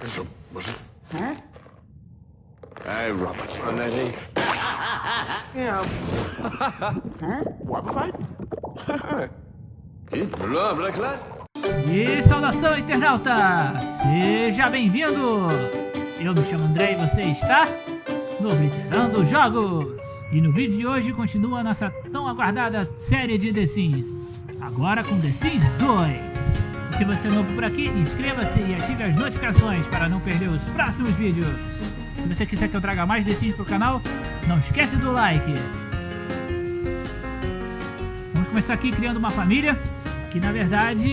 Zo, was het? Hey, Robert. Nee, nee. Ja. What fight? Ih, blá, blá, classe. E saudação, internauta! Seja bem-vindo! Eu me chamo André e você está no Literando Jogos! E no vídeo de hoje continua a nossa tão aguardada série de The Sims, agora com The Sims 2. Se você é novo por aqui, inscreva-se e ative as notificações para não perder os próximos vídeos. Se você quiser que eu traga mais The Sims pro canal, não esquece do like. Vamos começar aqui criando uma família que na verdade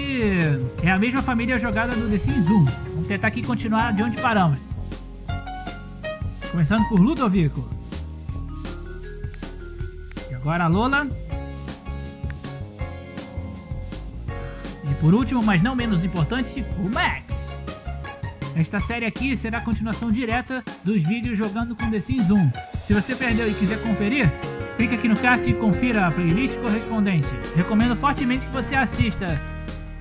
é a mesma família jogada no The Sims 1. Vamos tentar aqui continuar de onde paramos. Começando por Ludovico. E agora a Lola. Por último, mas não menos importante, o Max. Esta série aqui será a continuação direta dos vídeos jogando com The Sims 1. Se você perdeu e quiser conferir, clique aqui no card e confira a playlist correspondente. Recomendo fortemente que você assista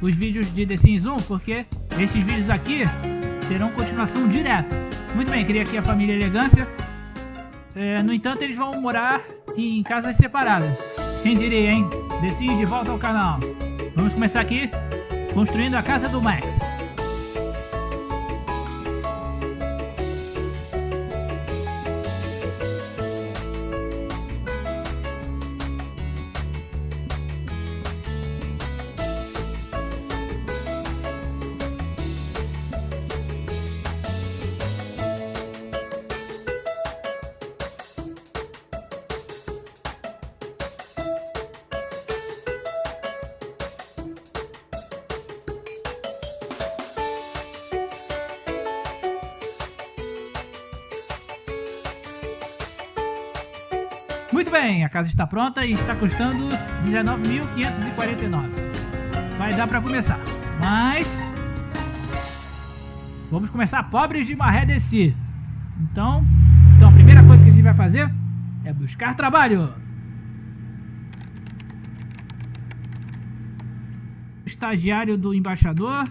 os vídeos de The Sims 1, porque esses vídeos aqui serão continuação direta. Muito bem, criei aqui a família Elegância. É, no entanto, eles vão morar em casas separadas. Quem diria, hein? The Sims de volta ao canal. Vamos começar aqui construindo a casa do Max. Muito bem, a casa está pronta e está custando 19.549. Vai dar para começar, mas... Vamos começar pobres de Maré Desci. Então, então, a primeira coisa que a gente vai fazer é buscar trabalho. Estagiário do embaixador.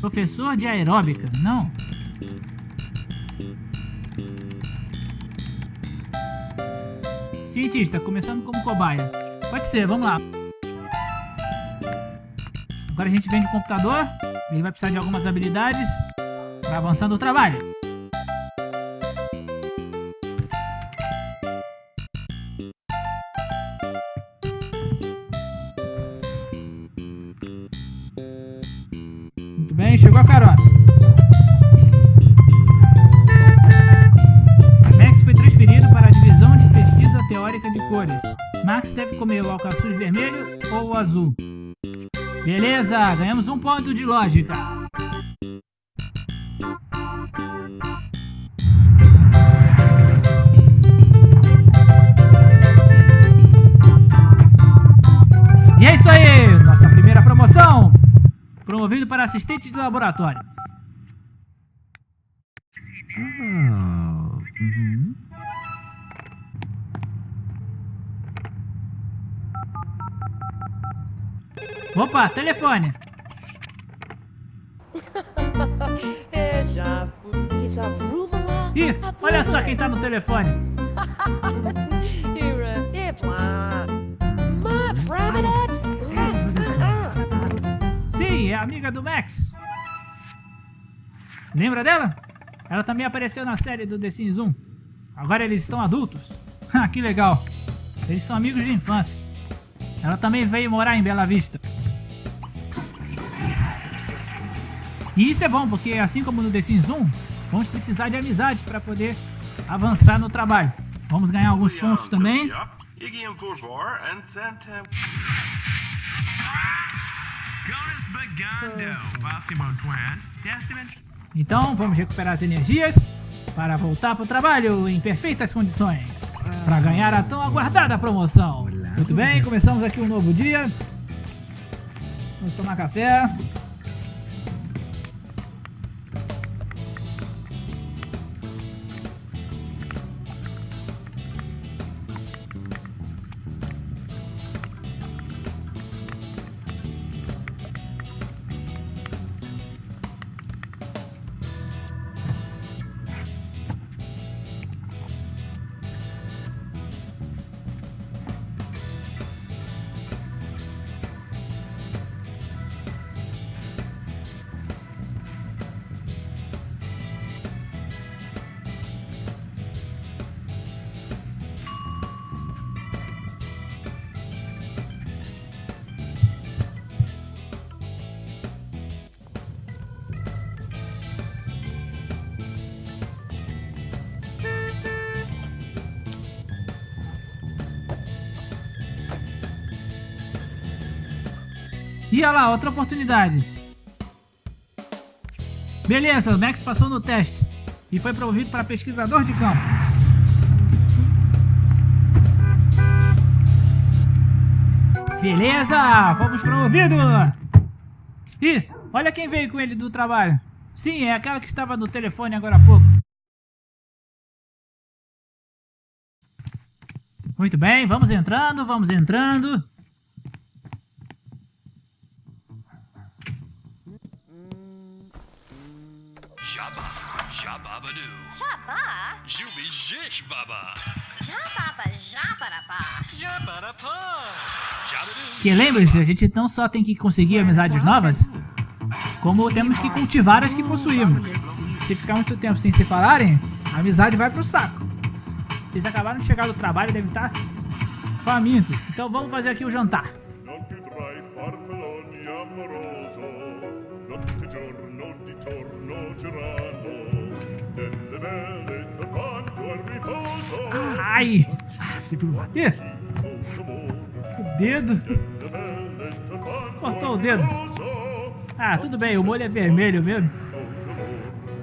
Professor de aeróbica, não. Cientista, começando como cobaia. Pode ser, vamos lá. Agora a gente vem de computador. Ele vai precisar de algumas habilidades para avançar no trabalho. Azul. Beleza, ganhamos um ponto de lógica. E é isso aí, nossa primeira promoção. Promovido para assistente de laboratório. Opa, telefone. Ih, olha só quem tá no telefone. Sim, é a amiga do Max. Lembra dela? Ela também apareceu na série do The Sims 1. Agora eles estão adultos. Ah, que legal. Eles são amigos de infância. Ela também veio morar em Bela Vista. E isso é bom, porque assim como no The Sims 1, vamos precisar de amizades para poder avançar no trabalho. Vamos ganhar alguns pontos também. Então vamos recuperar as energias para voltar para o trabalho em perfeitas condições. Para ganhar a tão aguardada promoção. Muito bem, começamos aqui um novo dia. Vamos tomar café. E olha lá, outra oportunidade. Beleza, o Max passou no teste e foi promovido para pesquisador de campo. Beleza, fomos promovidos. Ih, olha quem veio com ele do trabalho. Sim, é aquela que estava no telefone agora há pouco. Muito bem, vamos entrando, vamos entrando. Jabba, Jababadoo. Jabá? Jubi Jish Baba. Jababa, jabarapá. Yabarapá. Jabadoo. Que lembre-se, a gente não só tem que conseguir amizades novas, como temos que cultivar as que possuímos. Se ficar muito tempo sem se falarem, a amizade vai pro saco. Eles acabaram de chegar do trabalho e devem estar famintos. Então vamos fazer aqui o jantar. Ai! Ih, amor, o dedo. Cortou o dedo. Ah, tudo bem, o molho é vermelho mesmo.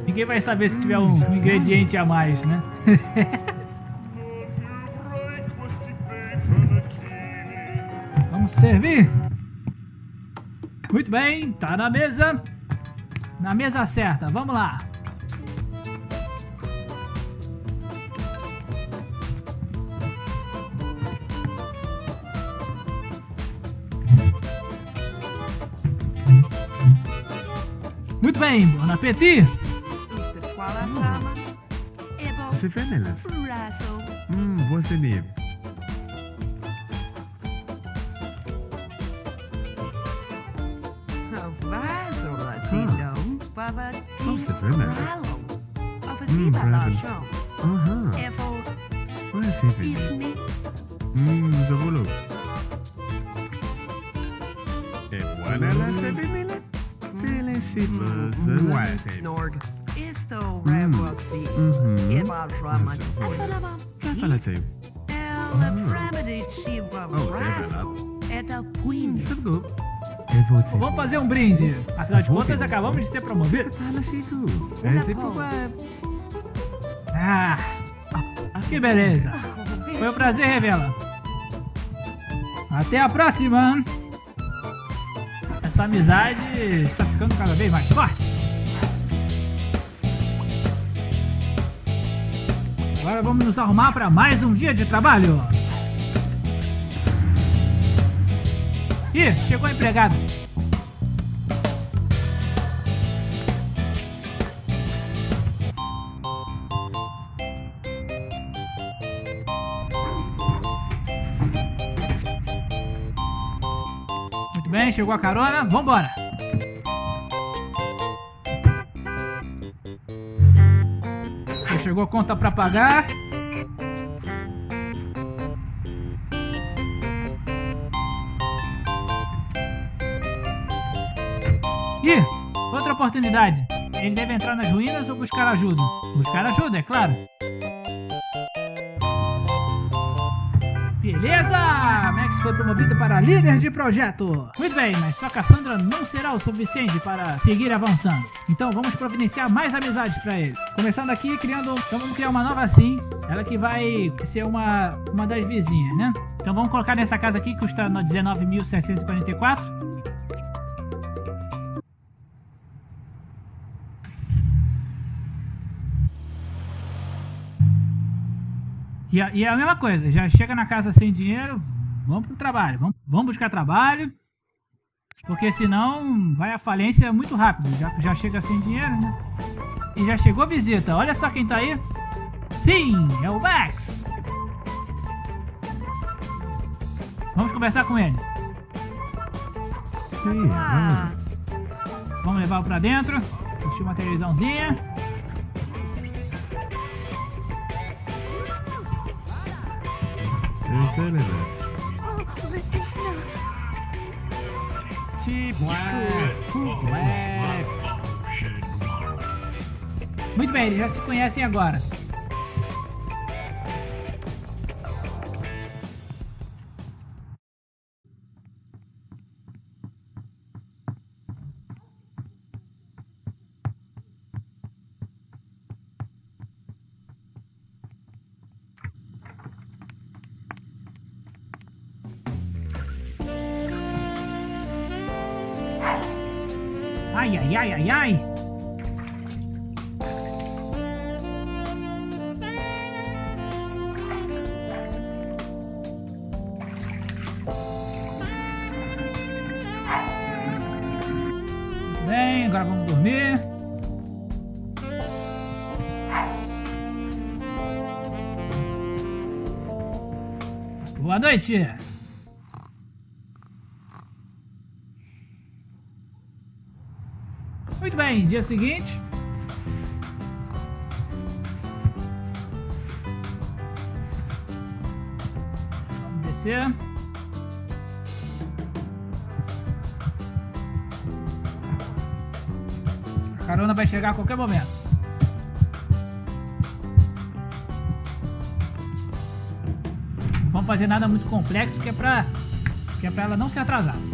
Ninguém vai saber se tiver um ingrediente a mais, né? Vamos servir. Muito bem, tá na mesa. Na mesa certa, vamos lá. Muito bem, bon appétit. Ebo, C'est vanille. Razo, Hum, voisinée. Razo Fennec. Mmm, Uh huh. What is happening? Mmm, Zabulok. E buona la sabenela? Te le si pasa. Nord. Isto revoci. Drama. Assalamu alaikum. El fremedi ci vam rasco. Eta puin. Sabgo. Vamos fazer um brinde. Afinal de contas, acabamos de ser promovidos. Tá. É. Ah, que beleza. Foi um prazer, Revela. Até a próxima. Essa amizade está ficando cada vez mais forte. Agora vamos nos arrumar para mais um dia de trabalho. Ih, chegou o empregado. Chegou a carona, vambora! Já chegou a conta pra pagar. Ih, outra oportunidade. Ele deve entrar nas ruínas ou buscar ajuda? Buscar ajuda, é claro. Beleza! Max foi promovido para líder de projeto. Muito bem, mas só Cassandra não será o suficiente para seguir avançando. Então vamos providenciar mais amizades para ele. Começando aqui, criando... Então vamos criar uma nova assim. Ela que vai ser uma, uma das vizinhas, né? Então vamos colocar nessa casa aqui, que custa 19.744. E, a- e é a mesma coisa, já chega na casa sem dinheiro, vamos pro trabalho, vamos, vamos buscar trabalho, porque senão vai à falência muito rápido, já, já chega sem dinheiro, né? E já chegou visita, olha só quem tá aí. Sim, é o Max. Vamos conversar com ele. Sim, Ah, Vamos levá-lo pra dentro, assistir uma televisãozinha. vamos. Letícia. Muito bem, eles já se conhecem agora. Ai, ai, ai, ai, ai. Bem, agora vamos dormir. Boa noite. Muito bem, dia seguinte. Vamos descer. A carona vai chegar a qualquer momento. Não vamos fazer nada muito complexo, que é pra, que é pra ela não se atrasar.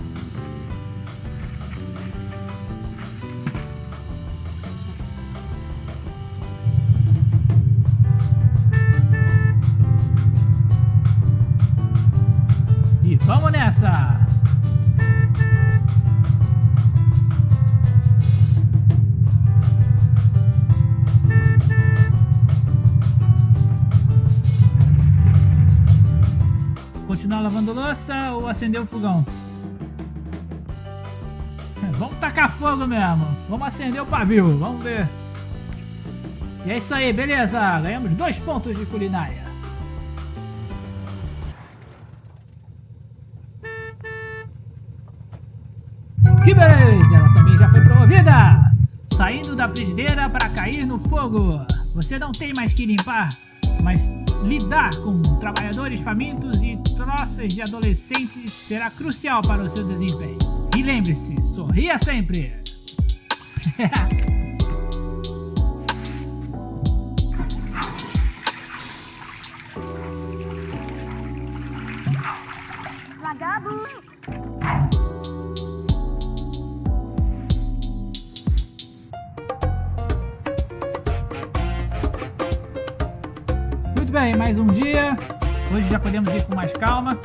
Louça ou acender o fogão? Vamos tacar fogo mesmo. Vamos acender o pavio. Vamos ver. E é isso aí, beleza. Ganhamos dois pontos de culinária. Que beleza! Ela também já foi promovida! Saindo da frigideira para cair no fogo. Você não tem mais que limpar, mas lidar com trabalhadores famintos e troças de adolescentes será crucial para o seu desempenho. E lembre-se, sorria sempre! mais um dia. Hoje já podemos ir com mais calma.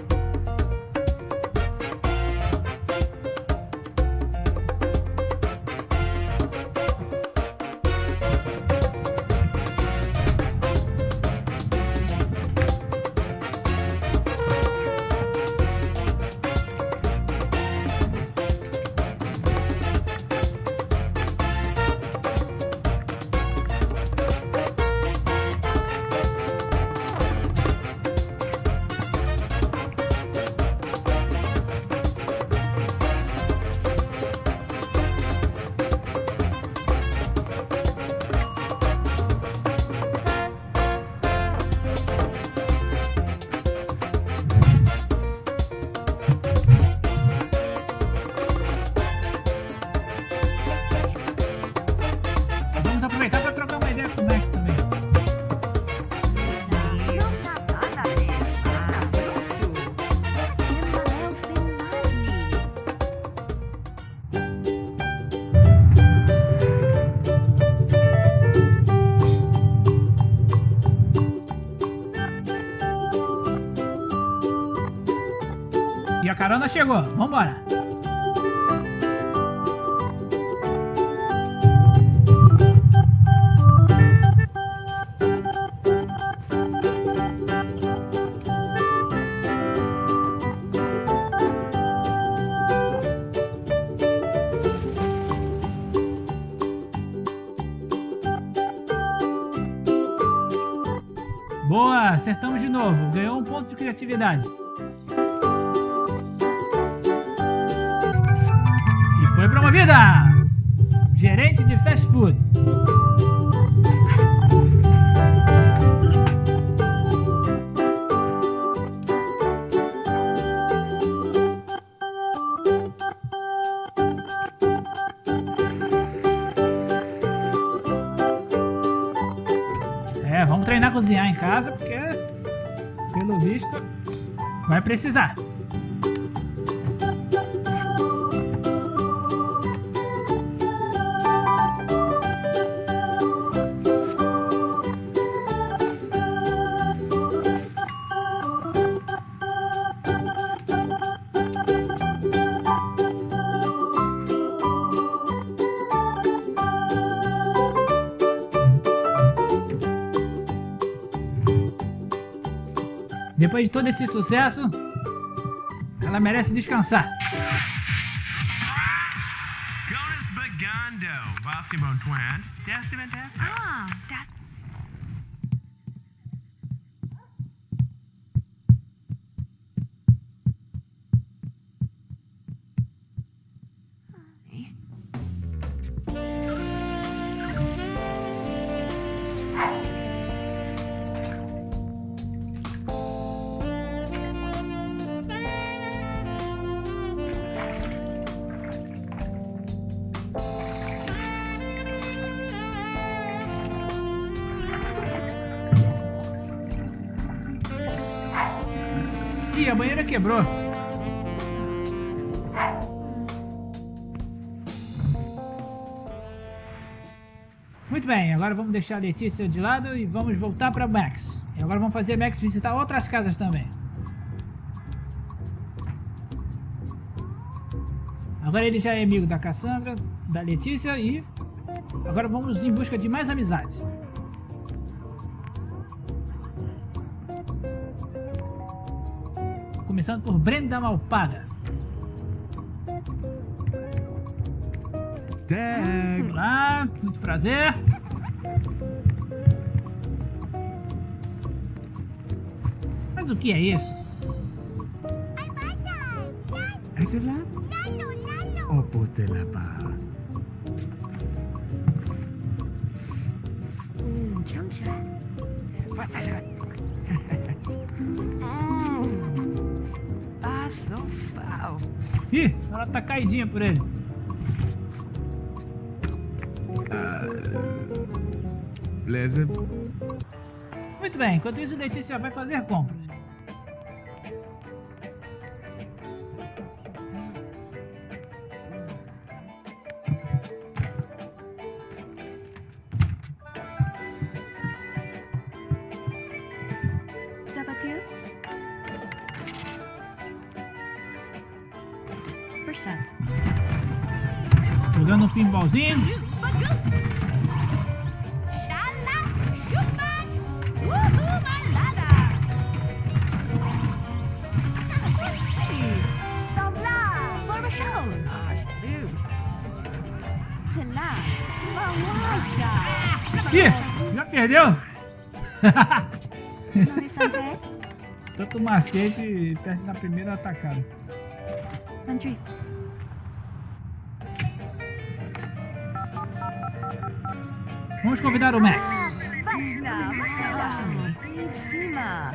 Carona chegou. Vambora. Boa, acertamos de novo. Ganhou um ponto de criatividade. É, vamos treinar a cozinhar em casa porque, pelo visto, vai precisar. Depois de todo esse sucesso, ela merece descansar. Jonas Bagando, Twin. Ah, agora vamos deixar a Letícia de lado e vamos voltar para Max. E agora vamos fazer Max visitar outras casas também. Agora ele já é amigo da Cassandra, da Letícia e agora vamos em busca de mais amizades. Começando por Brenda Malpaga. Dag. Olá, muito prazer. Mas o que é isso? Oh, pote là-bas. Mm, Chumcha. What is it? Ah, so foul. Ih, ela tá caidinha por ele. Beleza? Muito bem, enquanto isso, Letícia vai fazer compras. Mawada. Ih, já perdeu? Tanto macete perde na primeira atacada. Country. Vamos convidar o Max. Basta, basta. Cima.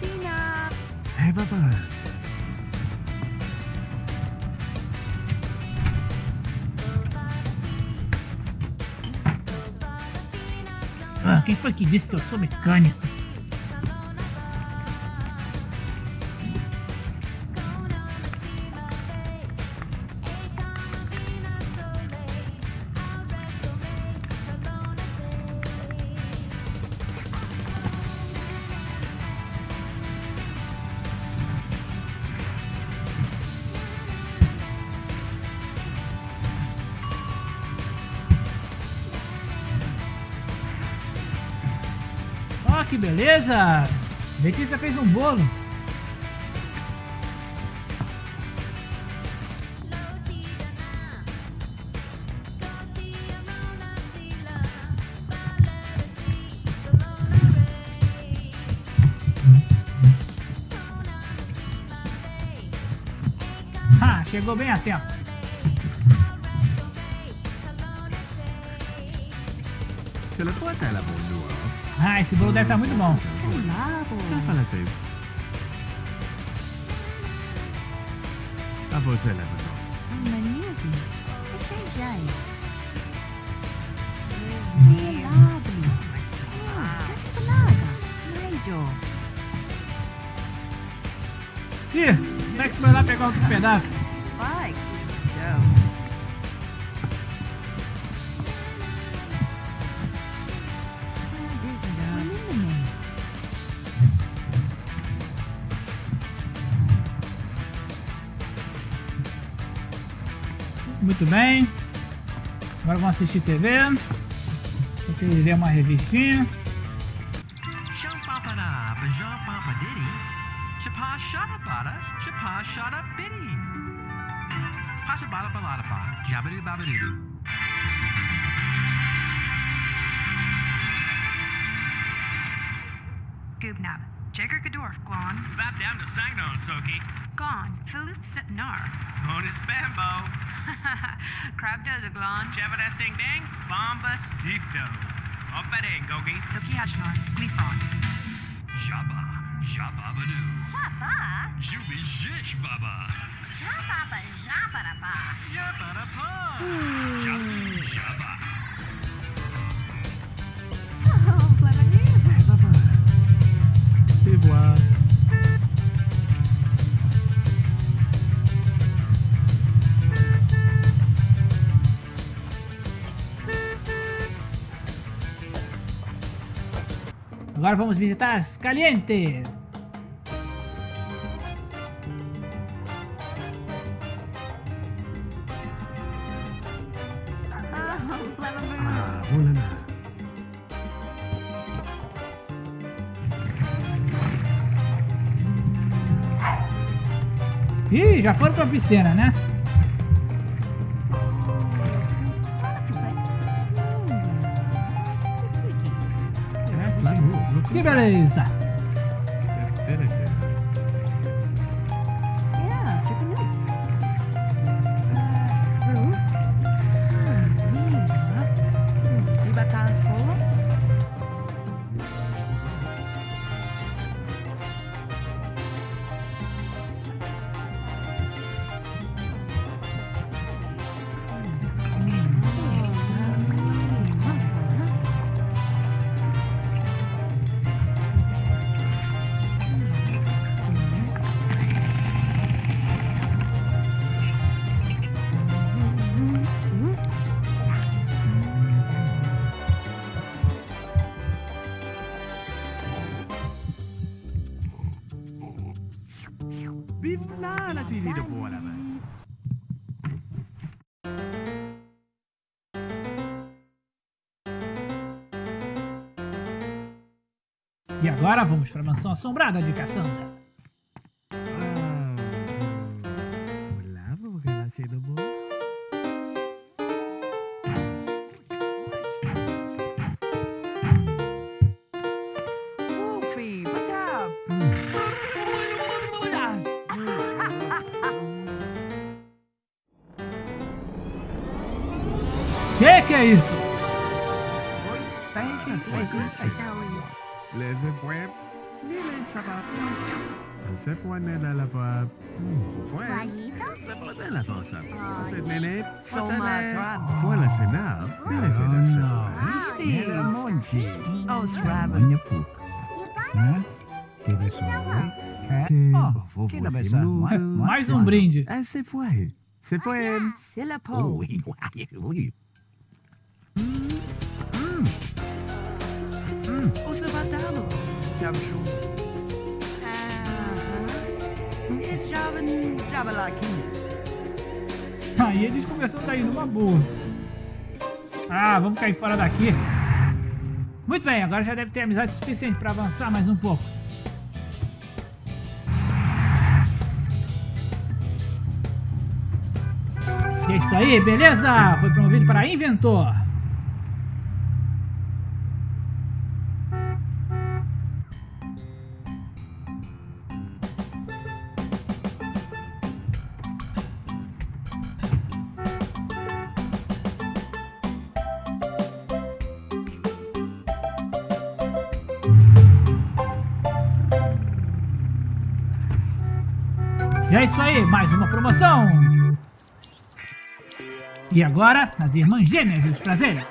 Tina. Hey, papa. Ah, quem foi que disse que eu sou mecânico? Que beleza! Letícia fez um bolo. Ah, chegou bem a tempo. C'est le pote à la noire. Ah, esse bolo deve estar muito bom. Ah, Catipanaga. Nigel. Ih, Max vai lá pegar outro pedaço. Muito bem. Agora vamos assistir TV. Vou ter que ler uma revistinha. Goobnab. Jager Gadorf, Glon. Bap down to Sangnon, Soki. Gone. Philip Sitnar. Bonus bambo. Crab does a glon. Javadas ding ding, bomba dito. Opa ding, gogi. Soki hashmar, glifron. Jabba, jabba badoo. Jabba? Jubi jish baba. Jabba, hmm. jabba, jabba. Jabba, jabba. Agora vamos visitar as Caliente. Ah. Ih, já foram pra piscina, né? Flamingo. Que da boa, velho. E agora vamos pra mansão assombrada de Cassandra. Você no. Mais um brinde. Se foi. Se foi. Javan Jabalaki. Aí eles começam a ir numa boa. Ah, vamos cair fora daqui. Muito bem, agora já deve ter amizade suficiente pra avançar mais um pouco. E é isso aí, beleza? Foi promovido para inventor. É isso aí, mais uma promoção. E agora, as irmãs gêmeas e os prazeres.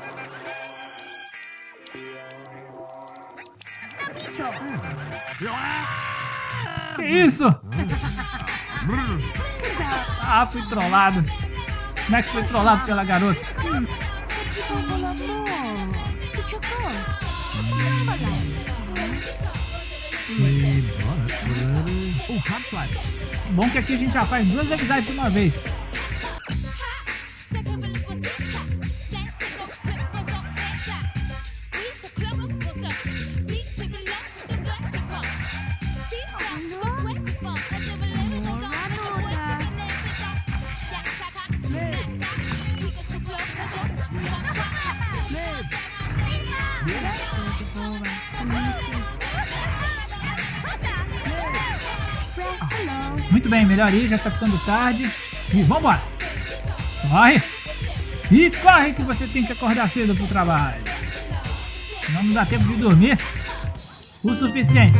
Que isso? Ah, fui trollado. Como é que foi trollado pela garota? E bora, fulano. Bom que aqui a gente já faz duas amizades de uma vez. Muito bem, melhor ir, já tá ficando tarde. E vambora! Corre! E corre que você tem que acordar cedo pro trabalho. Senão não dá tempo de dormir o suficiente.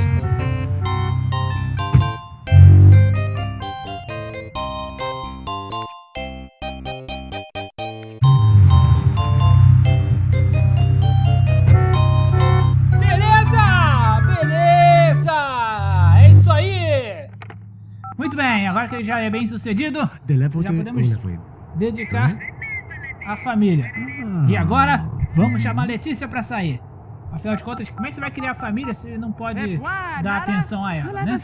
Muito bem, agora que ele já é bem sucedido, já podemos dedicar à família. E agora, vamos chamar a Letícia pra sair. Afinal de contas, como é que você vai criar família se não pode dar atenção a ela, né?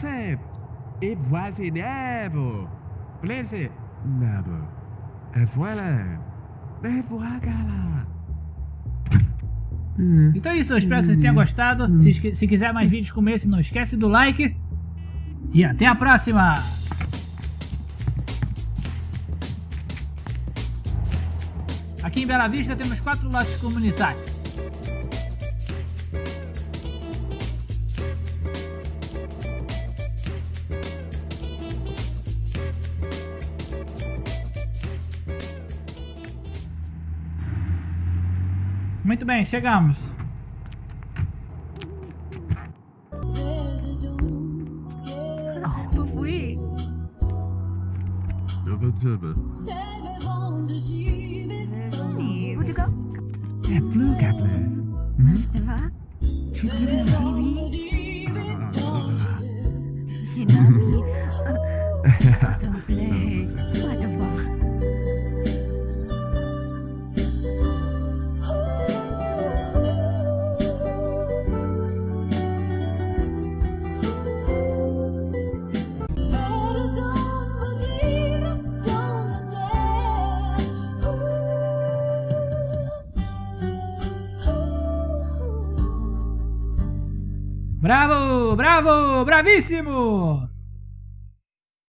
Então é isso, eu espero que você tenha gostado. Se quiser mais vídeos como esse, não esquece do like. E até a próxima! Aqui em Bela Vista temos quatro lotes comunitários. Muito bem, chegamos. Tövbe tövbe. Hey, would you go? Äpplekapplöp. Mm. Chicken TV. me. Bravo, bravo, bravíssimo!